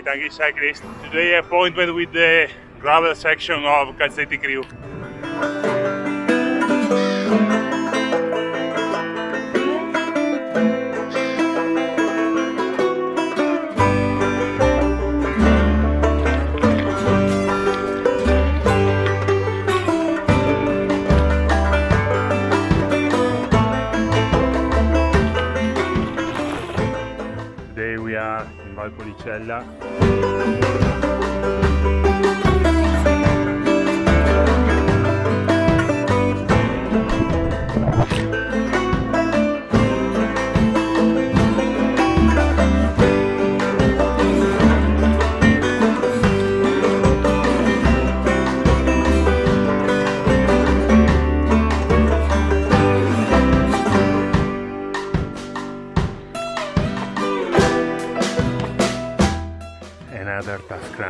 You cyclist. Today appointment with the gravel section of Calzetti Crew. In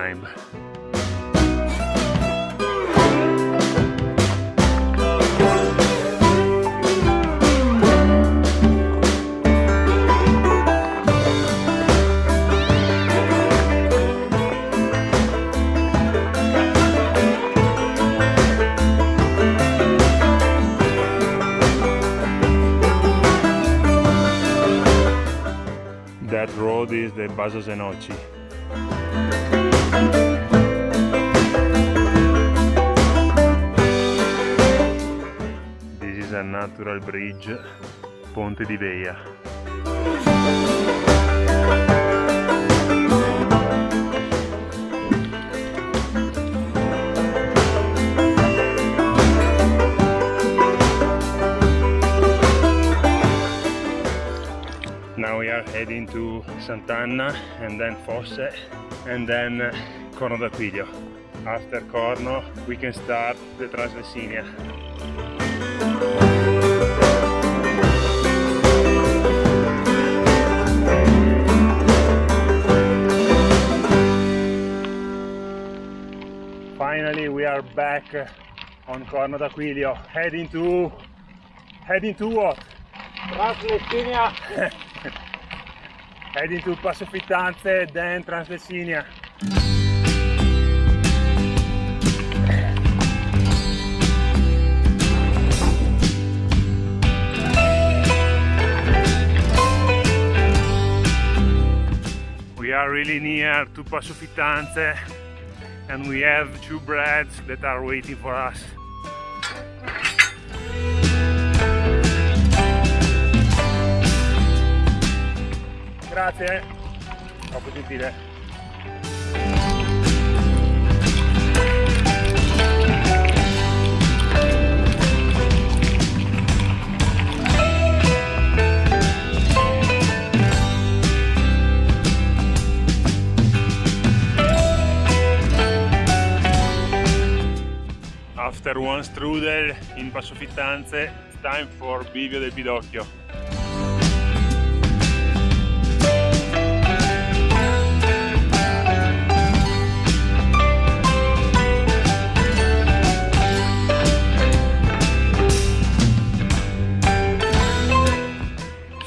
time. that road is the Vasos de Noche. Natural bridge, Ponte di Veia. Now we are heading to Sant'Anna and then Fosse and then Corno d'Aquilio. After Corno we can start the Translessinia. Finally we are back on Corno d'Aquilio heading to heading to what? Translessinia heading to Passo Fittanze then Translessinia. We are really near to Passo Fittanze and we have two breads that are waiting for us. Grazie, troppo gentile. After one strudel in Passo Fittanze, it's time for Bivio del Pidocchio.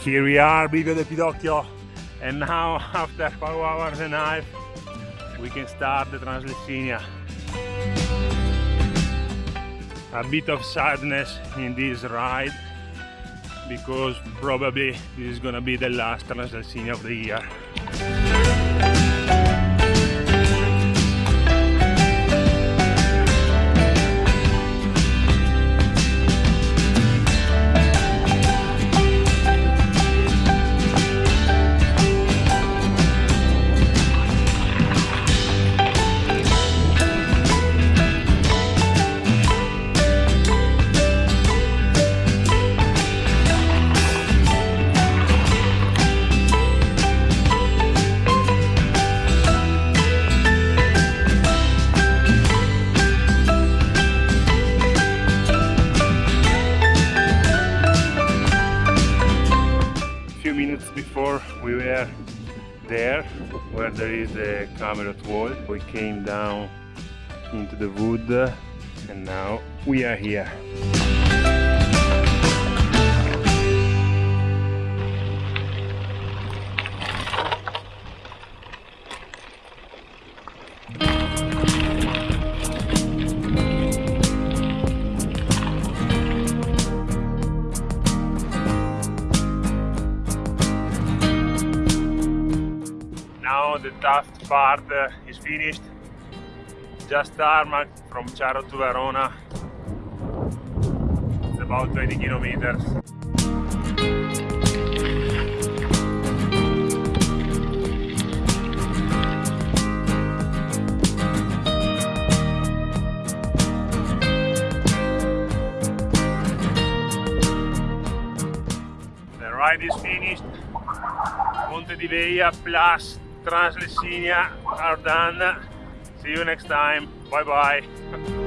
Here we are, Bivio del Pidocchio, and now after 5 hours and a half we can start the Translessinia. A bit of sadness in this ride because probably this is gonna be the last Translessinia of the year. Before we were there where there is the Camelot wall we came down into the wood and now we are here tough part is finished. Just tarmac from Charo to Verona. It's about 20 kilometers. The ride is finished. Monte di Veia plus Translessinia are done. See you next time. Bye bye.